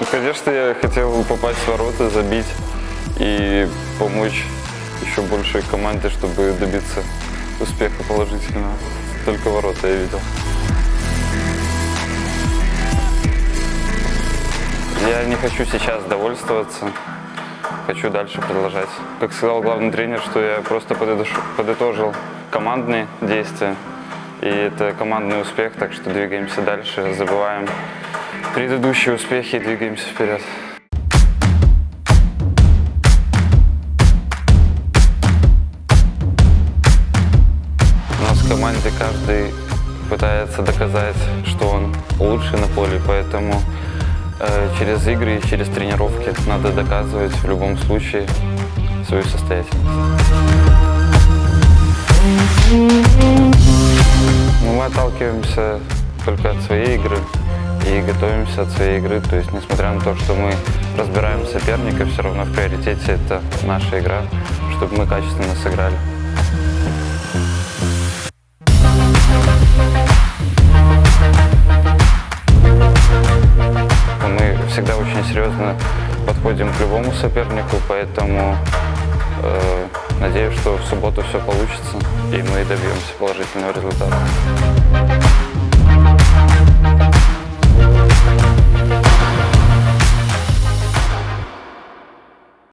Ну, конечно, я хотел попасть в ворота, забить и помочь еще большей команде, чтобы добиться успеха положительного. Только ворота я видел. Я не хочу сейчас довольствоваться, хочу дальше продолжать. Как сказал главный тренер, что я просто подытож- подытожил командные действия, и это командный успех, так что двигаемся дальше, забываем предыдущие успехи и двигаемся вперед. У нас в команде каждый пытается доказать, что он лучше на поле, поэтому через игры и через тренировки надо доказывать в любом случае свою состоятельность. Ну, мы отталкиваемся только от своей игры и готовимся от своей игры. То есть, несмотря на то, что мы разбираем соперника, все равно в приоритете это наша игра, чтобы мы качественно сыграли. Всегда очень серьезно подходим к любому сопернику, поэтому э, надеюсь, что в субботу все получится и мы добьемся положительного результата.